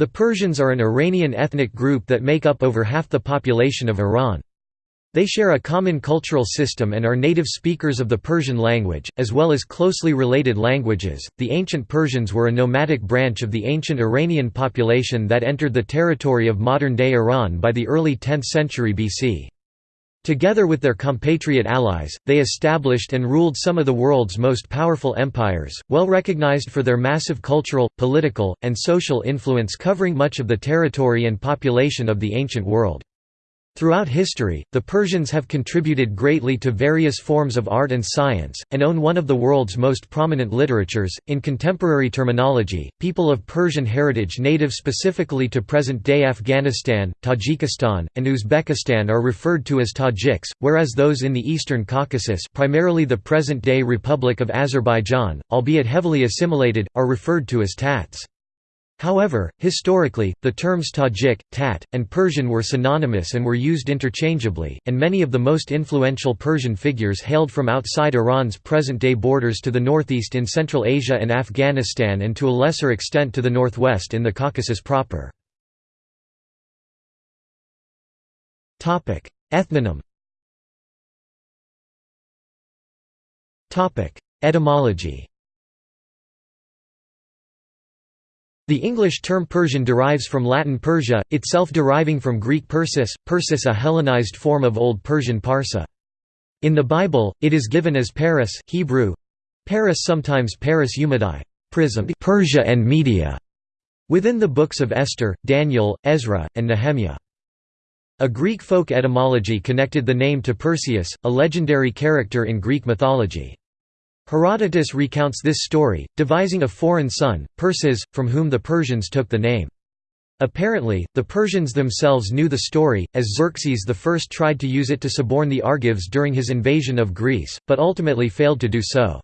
The Persians are an Iranian ethnic group that make up over half the population of Iran. They share a common cultural system and are native speakers of the Persian language, as well as closely related languages. The ancient Persians were a nomadic branch of the ancient Iranian population that entered the territory of modern day Iran by the early 10th century BC. Together with their compatriot allies, they established and ruled some of the world's most powerful empires, well recognized for their massive cultural, political, and social influence covering much of the territory and population of the ancient world. Throughout history, the Persians have contributed greatly to various forms of art and science, and own one of the world's most prominent literatures. In contemporary terminology, people of Persian heritage native specifically to present day Afghanistan, Tajikistan, and Uzbekistan are referred to as Tajiks, whereas those in the Eastern Caucasus, primarily the present day Republic of Azerbaijan, albeit heavily assimilated, are referred to as Tats. However, historically, the terms Tajik, Tat, and Persian were synonymous and were used interchangeably, and many of the most influential Persian figures hailed from outside Iran's present-day borders to the northeast in Central Asia and Afghanistan and to a lesser extent to the northwest in the Caucasus proper. Ethnonym Etymology The English term Persian derives from Latin Persia, itself deriving from Greek Persis, Persis a Hellenized form of Old Persian Parsa. In the Bible, it is given as Paris, Hebrew Paris sometimes Paris Umadi, prism Persia and Media, within the books of Esther, Daniel, Ezra, and Nehemiah. A Greek folk etymology connected the name to Perseus, a legendary character in Greek mythology. Herodotus recounts this story, devising a foreign son, Perses, from whom the Persians took the name. Apparently, the Persians themselves knew the story, as Xerxes I tried to use it to suborn the Argives during his invasion of Greece, but ultimately failed to do so.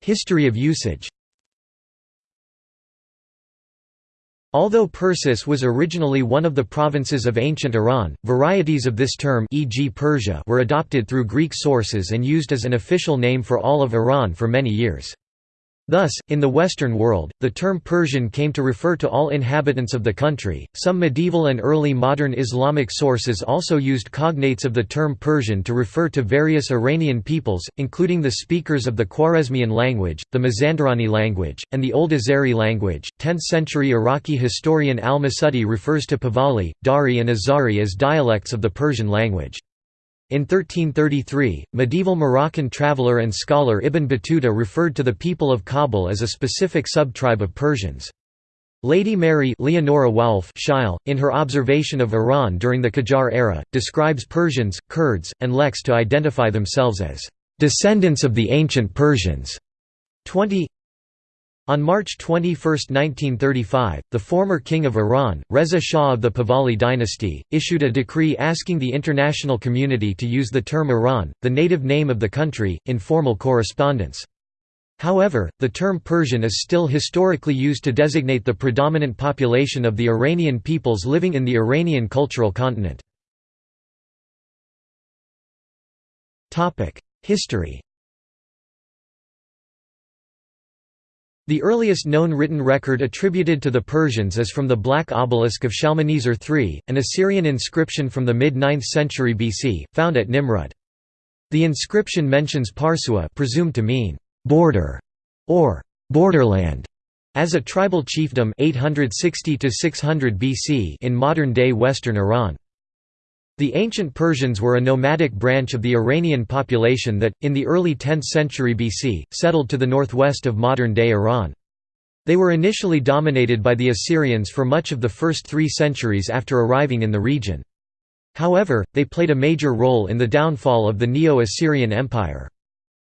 History of usage Although Persis was originally one of the provinces of ancient Iran, varieties of this term e.g. Persia were adopted through Greek sources and used as an official name for all of Iran for many years. Thus, in the Western world, the term Persian came to refer to all inhabitants of the country. Some medieval and early modern Islamic sources also used cognates of the term Persian to refer to various Iranian peoples, including the speakers of the Khwarezmian language, the Mazandarani language, and the Old Azeri language. 10th century Iraqi historian al Masudi refers to Pahlavi, Dari, and Azari as dialects of the Persian language. In 1333, medieval Moroccan traveller and scholar Ibn Battuta referred to the people of Kabul as a specific subtribe of Persians. Lady Mary Leonora Woulfe Sheil, in her observation of Iran during the Qajar era, describes Persians, Kurds, and Leks to identify themselves as "...descendants of the ancient Persians." 20 on March 21, 1935, the former king of Iran, Reza Shah of the Pahlavi dynasty, issued a decree asking the international community to use the term Iran, the native name of the country, in formal correspondence. However, the term Persian is still historically used to designate the predominant population of the Iranian peoples living in the Iranian cultural continent. History The earliest known written record attributed to the Persians is from the Black Obelisk of Shalmaneser III, an Assyrian inscription from the mid-9th century BC, found at Nimrud. The inscription mentions Parsua presumed to mean «border» or «borderland» as a tribal chiefdom 860 600 BC in modern-day western Iran. The ancient Persians were a nomadic branch of the Iranian population that, in the early 10th century BC, settled to the northwest of modern-day Iran. They were initially dominated by the Assyrians for much of the first three centuries after arriving in the region. However, they played a major role in the downfall of the Neo-Assyrian Empire.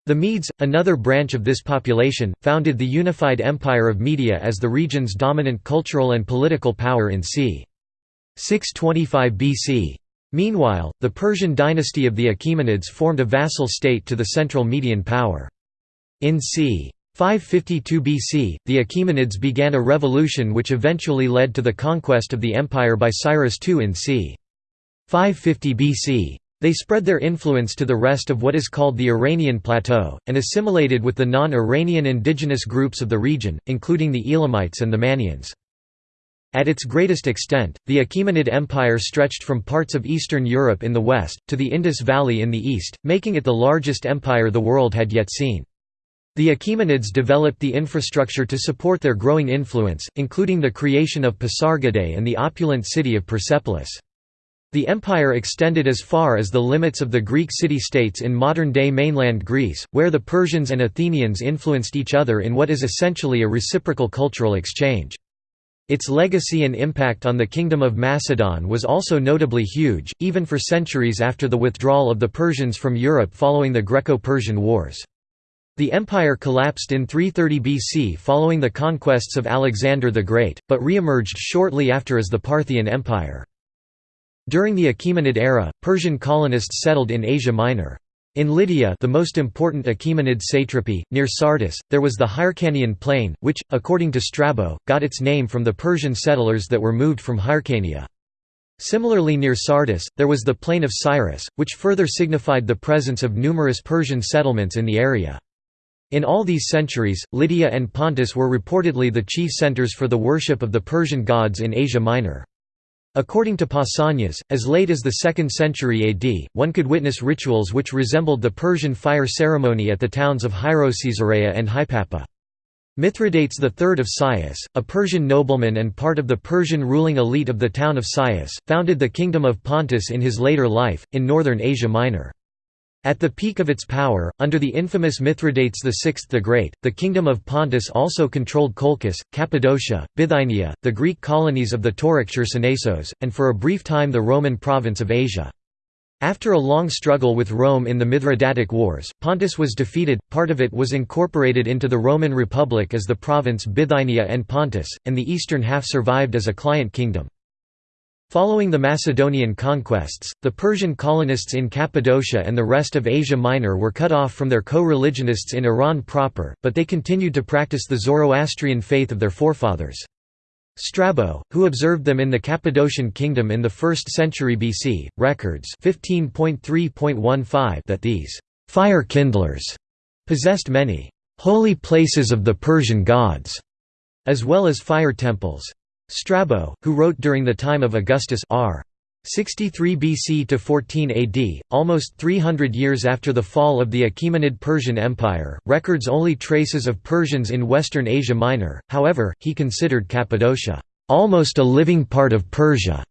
The Medes, another branch of this population, founded the unified Empire of Media as the region's dominant cultural and political power in c. 625 BC. Meanwhile, the Persian dynasty of the Achaemenids formed a vassal state to the central Median power. In c. 552 BC, the Achaemenids began a revolution which eventually led to the conquest of the empire by Cyrus II in c. 550 BC. They spread their influence to the rest of what is called the Iranian Plateau, and assimilated with the non-Iranian indigenous groups of the region, including the Elamites and the Manneans. At its greatest extent, the Achaemenid Empire stretched from parts of Eastern Europe in the west, to the Indus Valley in the east, making it the largest empire the world had yet seen. The Achaemenids developed the infrastructure to support their growing influence, including the creation of Pasargadae and the opulent city of Persepolis. The empire extended as far as the limits of the Greek city-states in modern-day mainland Greece, where the Persians and Athenians influenced each other in what is essentially a reciprocal cultural exchange. Its legacy and impact on the Kingdom of Macedon was also notably huge, even for centuries after the withdrawal of the Persians from Europe following the Greco-Persian Wars. The empire collapsed in 330 BC following the conquests of Alexander the Great, but re-emerged shortly after as the Parthian Empire. During the Achaemenid era, Persian colonists settled in Asia Minor. In Lydia the most important Achaemenid satrapy, near Sardis, there was the Hyrcanian plain, which, according to Strabo, got its name from the Persian settlers that were moved from Hyrcania. Similarly near Sardis, there was the plain of Cyrus, which further signified the presence of numerous Persian settlements in the area. In all these centuries, Lydia and Pontus were reportedly the chief centers for the worship of the Persian gods in Asia Minor. According to Pausanias, as late as the 2nd century AD, one could witness rituals which resembled the Persian fire ceremony at the towns of Hierocaesarea and Hypaepa. Mithridates III of Cius, a Persian nobleman and part of the Persian ruling elite of the town of Cius, founded the Kingdom of Pontus in his later life, in northern Asia Minor. At the peak of its power, under the infamous Mithridates VI the Great, the Kingdom of Pontus also controlled Colchis, Cappadocia, Bithynia, the Greek colonies of the Tauric Chersonesos, and for a brief time the Roman province of Asia. After a long struggle with Rome in the Mithridatic Wars, Pontus was defeated, part of it was incorporated into the Roman Republic as the province Bithynia and Pontus, and the eastern half survived as a client kingdom. Following the Macedonian conquests, the Persian colonists in Cappadocia and the rest of Asia Minor were cut off from their co-religionists in Iran proper, but they continued to practice the Zoroastrian faith of their forefathers. Strabo, who observed them in the Cappadocian kingdom in the 1st century BC, records 15.3.15 that these fire kindlers possessed many holy places of the Persian gods, as well as fire temples. Strabo, who wrote during the time of Augustus r. 63 BC to 14 AD, almost 300 years after the fall of the Achaemenid Persian Empire, records only traces of Persians in western Asia Minor, however, he considered Cappadocia, "...almost a living part of Persia."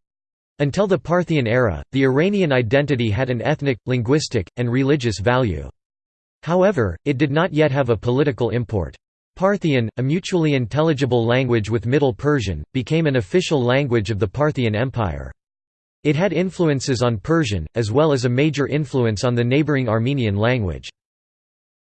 Until the Parthian era, the Iranian identity had an ethnic, linguistic, and religious value. However, it did not yet have a political import. Parthian, a mutually intelligible language with Middle Persian, became an official language of the Parthian Empire. It had influences on Persian, as well as a major influence on the neighboring Armenian language.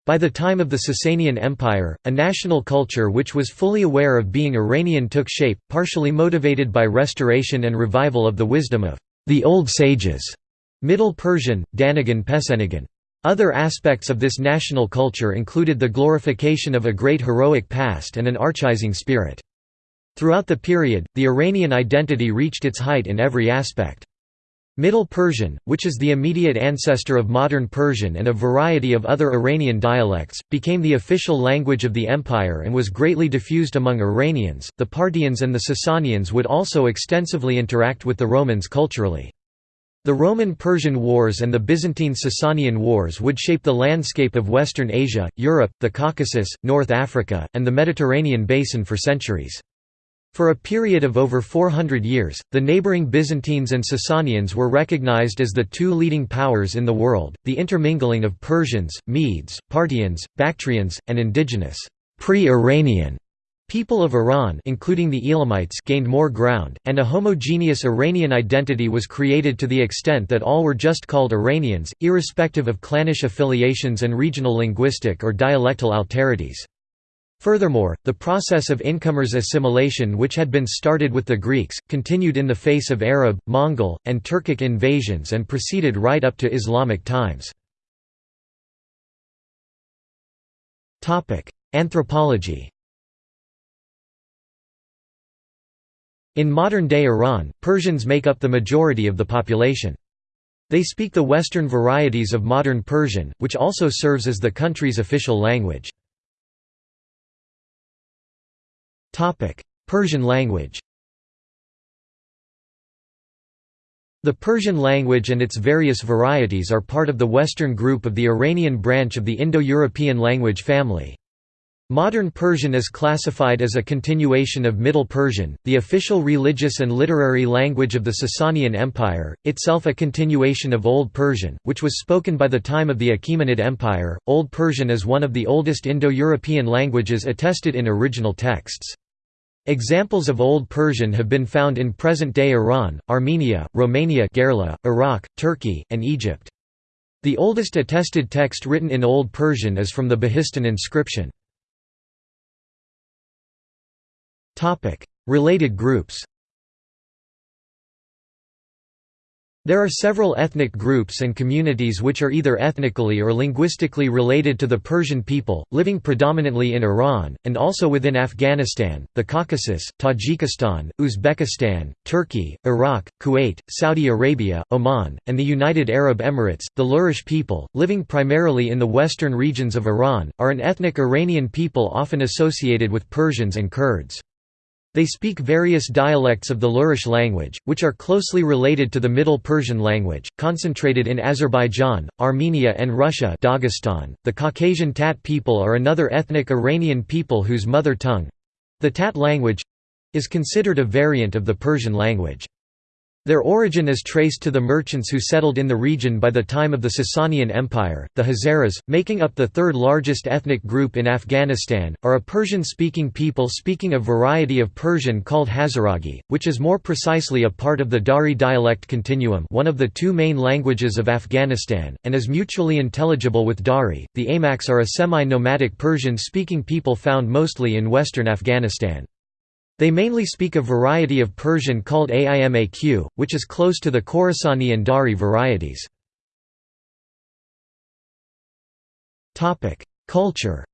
By the time of the Sasanian Empire, a national culture which was fully aware of being Iranian took shape, partially motivated by restoration and revival of the wisdom of the Old Sages, Middle Persian, Danagan Pesenigan. Other aspects of this national culture included the glorification of a great heroic past and an archaizing spirit. Throughout the period, the Iranian identity reached its height in every aspect. Middle Persian, which is the immediate ancestor of modern Persian and a variety of other Iranian dialects, became the official language of the empire and was greatly diffused among Iranians. The Parthians and the Sasanians would also extensively interact with the Romans culturally. The Roman–Persian Wars and the Byzantine–Sasanian Wars would shape the landscape of Western Asia, Europe, the Caucasus, North Africa, and the Mediterranean basin for centuries. For a period of over 400 years, the neighboring Byzantines and Sasanians were recognized as the two leading powers in the world. The intermingling of Persians, Medes, Parthians, Bactrians, and indigenous pre-Iranian People of Iran including the Elamites gained more ground, and a homogeneous Iranian identity was created to the extent that all were just called Iranians, irrespective of clannish affiliations and regional linguistic or dialectal alterities. Furthermore, the process of incomers assimilation which had been started with the Greeks, continued in the face of Arab, Mongol, and Turkic invasions and proceeded right up to Islamic times. Anthropology In modern-day Iran, Persians make up the majority of the population. They speak the Western varieties of modern Persian, which also serves as the country's official language. Persian language The Persian language and its various varieties are part of the Western group of the Iranian branch of the Indo-European language family. Modern Persian is classified as a continuation of Middle Persian, the official religious and literary language of the Sasanian Empire, itself a continuation of Old Persian, which was spoken by the time of the Achaemenid Empire. Old Persian is one of the oldest Indo-European languages attested in original texts. Examples of Old Persian have been found in present-day Iran, Armenia, Romania Gherla, Iraq, Turkey, and Egypt. The oldest attested text written in Old Persian is from the Behistun inscription. Related groups There are several ethnic groups and communities which are either ethnically or linguistically related to the Persian people, living predominantly in Iran, and also within Afghanistan, the Caucasus, Tajikistan, Uzbekistan, Turkey, Iraq, Kuwait, Saudi Arabia, Oman, and the United Arab Emirates. The Lurish people, living primarily in the western regions of Iran, are an ethnic Iranian people often associated with Persians and Kurds. They speak various dialects of the Lurish language, which are closely related to the Middle Persian language, concentrated in Azerbaijan, Armenia and Russia Dagestan. .The Caucasian Tat people are another ethnic Iranian people whose mother tongue—the Tat language—is considered a variant of the Persian language. Their origin is traced to the merchants who settled in the region by the time of the Sasanian Empire. The Hazaras, making up the third largest ethnic group in Afghanistan, are a Persian speaking people speaking a variety of Persian called Hazaragi, which is more precisely a part of the Dari dialect continuum, one of the two main languages of Afghanistan, and is mutually intelligible with Dari. The Aimaqs are a semi nomadic Persian speaking people found mostly in western Afghanistan. They mainly speak a variety of Persian called Aimaq, which is close to the Khorasani and Dari varieties. Culture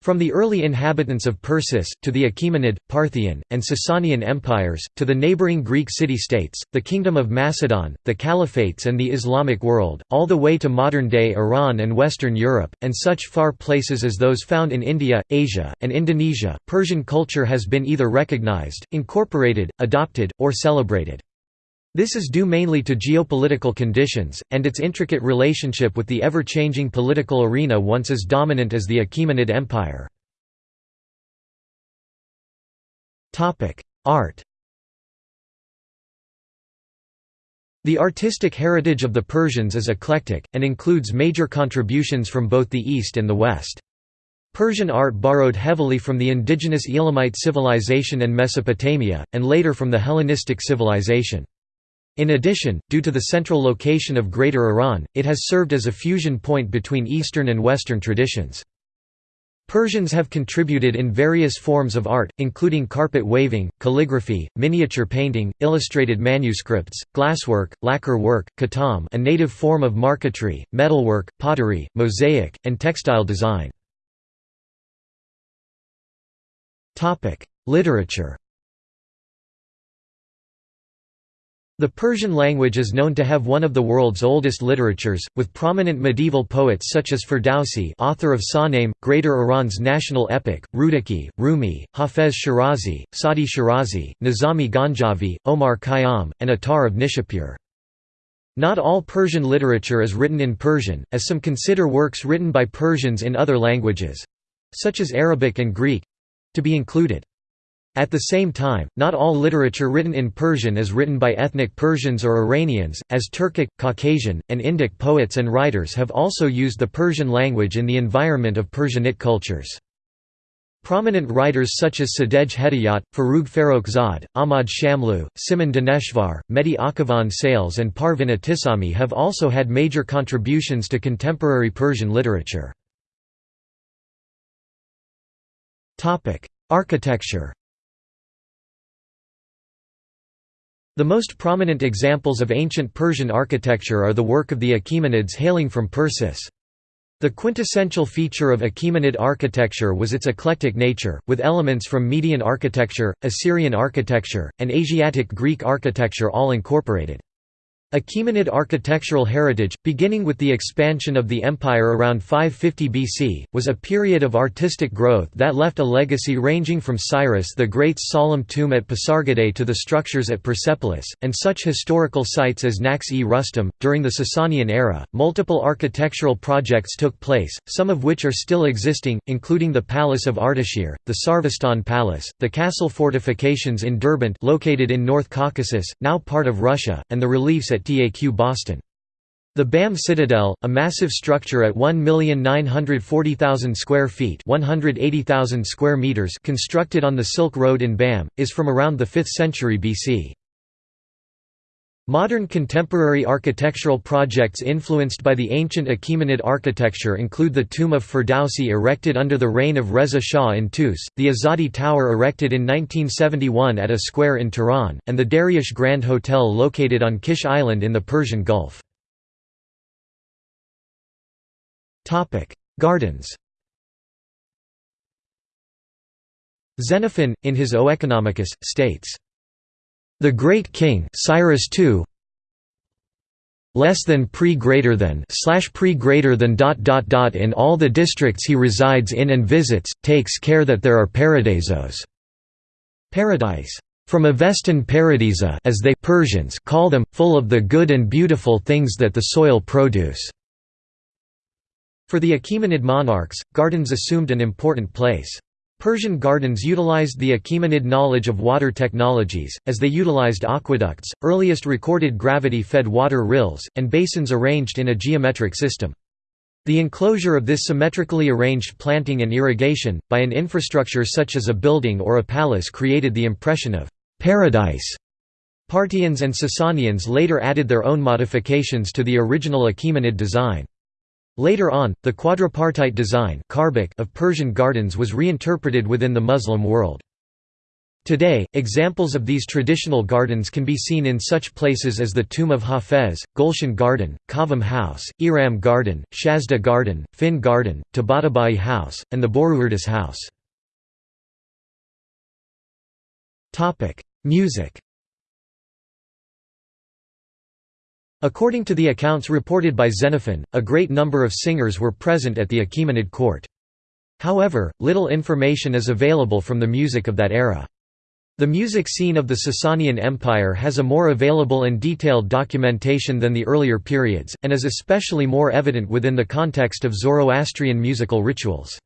From the early inhabitants of Persis, to the Achaemenid, Parthian, and Sasanian empires, to the neighbouring Greek city-states, the Kingdom of Macedon, the Caliphates and the Islamic world, all the way to modern-day Iran and Western Europe, and such far places as those found in India, Asia, and Indonesia, Persian culture has been either recognized, incorporated, adopted, or celebrated. This is due mainly to geopolitical conditions, and its intricate relationship with the ever-changing political arena once as dominant as the Achaemenid Empire. Art The artistic heritage of the Persians is eclectic, and includes major contributions from both the East and the West. Persian art borrowed heavily from the indigenous Elamite civilization and Mesopotamia, and later from the Hellenistic civilization. In addition, due to the central location of Greater Iran, it has served as a fusion point between Eastern and Western traditions. Persians have contributed in various forms of art, including carpet waving, calligraphy, miniature painting, illustrated manuscripts, glasswork, lacquer work, khatam a native form of marquetry, metalwork, pottery, mosaic, and textile design. Literature The Persian language is known to have one of the world's oldest literatures, with prominent medieval poets such as Ferdowsi author of Shahnameh, Greater Iran's national epic, Rudaki, Rumi, Hafez Shirazi, Sadi Shirazi, Nizami Ganjavi, Omar Khayyam, and Attar of Nishapur. Not all Persian literature is written in Persian, as some consider works written by Persians in other languages—such as Arabic and Greek—to be included. At the same time, not all literature written in Persian is written by ethnic Persians or Iranians, as Turkic, Caucasian, and Indic poets and writers have also used the Persian language in the environment of Persianate cultures. Prominent writers such as Sadegh Hedayat, Forough Farrokhzad, Ahmad Shamloo, Simin Daneshvar, Mehdi Akhavan Sales and Parvin Etesami have also had major contributions to contemporary Persian literature. Architecture The most prominent examples of ancient Persian architecture are the work of the Achaemenids hailing from Persis. The quintessential feature of Achaemenid architecture was its eclectic nature, with elements from Median architecture, Assyrian architecture, and Asiatic Greek architecture all incorporated. Achaemenid architectural heritage, beginning with the expansion of the empire around 550 BC, was a period of artistic growth that left a legacy ranging from Cyrus the Great's solemn tomb at Pasargadae to the structures at Persepolis, and such historical sites as Naqsh-e-Rustam. During the Sasanian era, multiple architectural projects took place, some of which are still existing, including the Palace of Ardashir, the Sarvestan Palace, the castle fortifications in Derbent located in North Caucasus, now part of Russia, and the reliefs at at Taq Bostan. The BAM Citadel, a massive structure at 1,940,000 square feet (180,000 square meters) constructed on the Silk Road in BAM, is from around the 5th century BC. Modern contemporary architectural projects influenced by the ancient Achaemenid architecture include the Tomb of Ferdowsi erected under the reign of Reza Shah in Tus, the Azadi Tower erected in 1971 at a square in Tehran, and the Dariush Grand Hotel located on Kish Island in the Persian Gulf. Gardens Xenophon, in his Oeconomicus, states, the great king Cyrus II less than pre greater than slash pre greater than dot dot dot in all the districts he resides in and visits takes care that there are paradisos paradise. From Avestan paradisa as they Persians call them full of the good and beautiful things that the soil produce. For the Achaemenid monarchs gardens assumed an important place Persian gardens utilized the Achaemenid knowledge of water technologies, as they utilized aqueducts, earliest recorded gravity-fed water rills, and basins arranged in a geometric system. The enclosure of this symmetrically arranged planting and irrigation, by an infrastructure such as a building or a palace created the impression of «paradise». Parthians and Sasanians later added their own modifications to the original Achaemenid design. Later on, the quadripartite design of Persian gardens was reinterpreted within the Muslim world. Today, examples of these traditional gardens can be seen in such places as the Tomb of Hafez, Gulshan Garden, Qavam House, Eram Garden, Shazdeh Garden, Fin Garden, Tabatabai House, and the Boruerdas House. Music According to the accounts reported by Xenophon, a great number of singers were present at the Achaemenid court. However, little information is available from the music of that era. The music scene of the Sasanian Empire has a more available and detailed documentation than the earlier periods, and is especially more evident within the context of Zoroastrian musical rituals.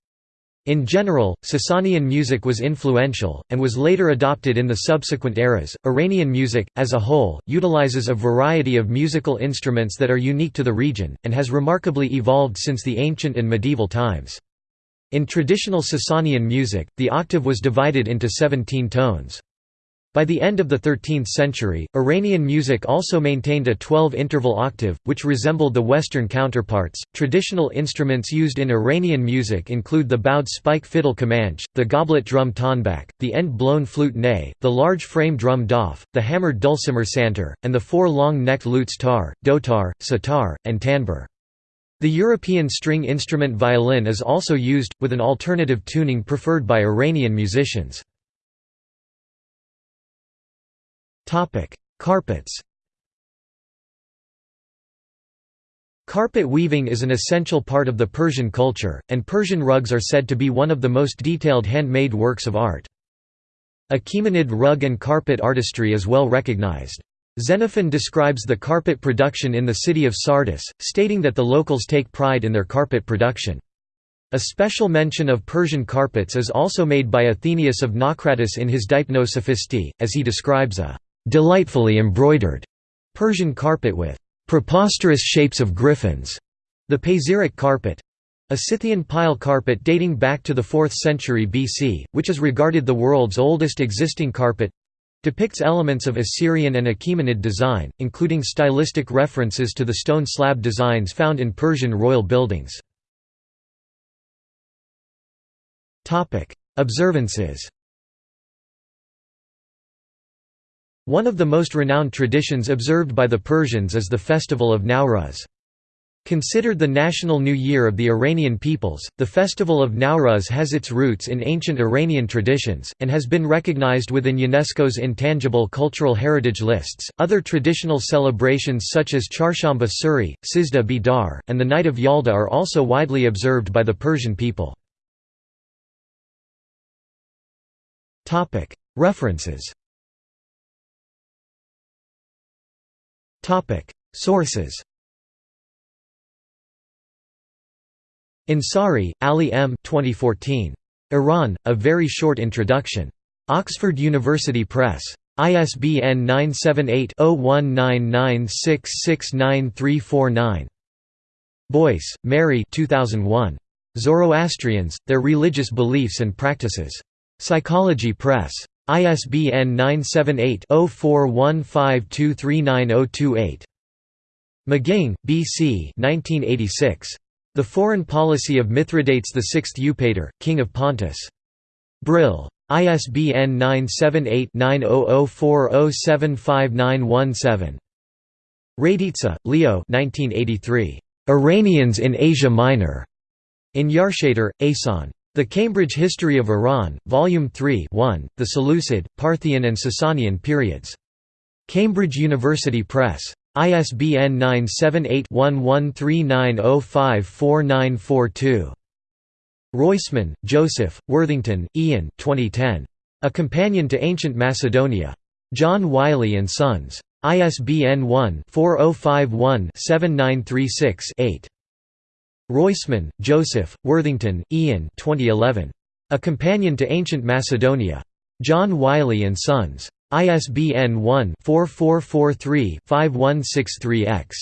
In general, Sasanian music was influential, and was later adopted in the subsequent eras. Iranian music, as a whole, utilizes a variety of musical instruments that are unique to the region, and has remarkably evolved since the ancient and medieval times. In traditional Sasanian music, the octave was divided into 17 tones. By the end of the 13th century, Iranian music also maintained a 12 interval octave, which resembled the Western counterparts. Traditional instruments used in Iranian music include the bowed spike fiddle kamancheh, the goblet drum tanbak, the end blown flute ney, the large frame drum daf, the hammered dulcimer santur, and the four long necked lutes tar, dotar, sitar, and tanbur. The European string instrument violin is also used, with an alternative tuning preferred by Iranian musicians. Carpets Carpet weaving is an essential part of the Persian culture, and Persian rugs are said to be one of the most detailed handmade works of art. Achaemenid rug and carpet artistry is well recognized. Xenophon describes the carpet production in the city of Sardis, stating that the locals take pride in their carpet production. A special mention of Persian carpets is also made by Athenaeus of Naucratis in his Deipnosophistae, as he describes a delightfully embroidered Persian carpet with preposterous shapes of griffins, the Pazyryk carpet, a Scythian pile carpet dating back to the 4th century BC, which is regarded the world's oldest existing carpet, depicts elements of Assyrian and Achaemenid design, including stylistic references to the stone slab designs found in Persian royal buildings. Observances One of the most renowned traditions observed by the Persians is the festival of Nowruz. Considered the national new year of the Iranian peoples, the festival of Nowruz has its roots in ancient Iranian traditions, and has been recognized within UNESCO's intangible cultural heritage lists. Other traditional celebrations such as Charshamba Suri, Sizdah Bedar, and the Night of Yalda are also widely observed by the Persian people. References Sources Ansari, Ali M. 2014. Iran, A Very Short Introduction. Oxford University Press. ISBN 978-0199669349. Boyce, Mary 2001. Zoroastrians, Their Religious Beliefs and Practices. Psychology Press. ISBN 978 0415239028. McGing, B. C. 1986. The Foreign Policy of Mithridates VI Eupator, King of Pontus. Brill. ISBN 978-9004075917. Raditsa, Leo Iranians in Asia Minor. In Yarshater, Ehsan. The Cambridge History of Iran, Volume 3 1, The Seleucid, Parthian and Sasanian Periods. Cambridge University Press. ISBN 978-1139054942. Roisman, Joseph, Worthington, Ian 2010. A Companion to Ancient Macedonia. John Wiley & Sons. ISBN 1-4051-7936-8. Roisman, Joseph, Worthington, Ian 2011. A Companion to Ancient Macedonia. John Wiley & Sons. ISBN 1-4443-5163-X.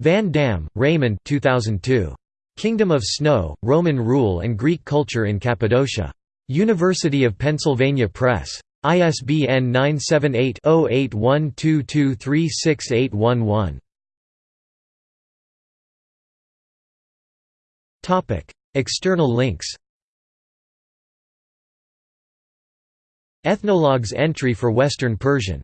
Van Dam, Raymond 2002. Kingdom of Snow, Roman Rule and Greek Culture in Cappadocia. University of Pennsylvania Press. ISBN 978-0812236811. External links Ethnologue's entry for Western Persian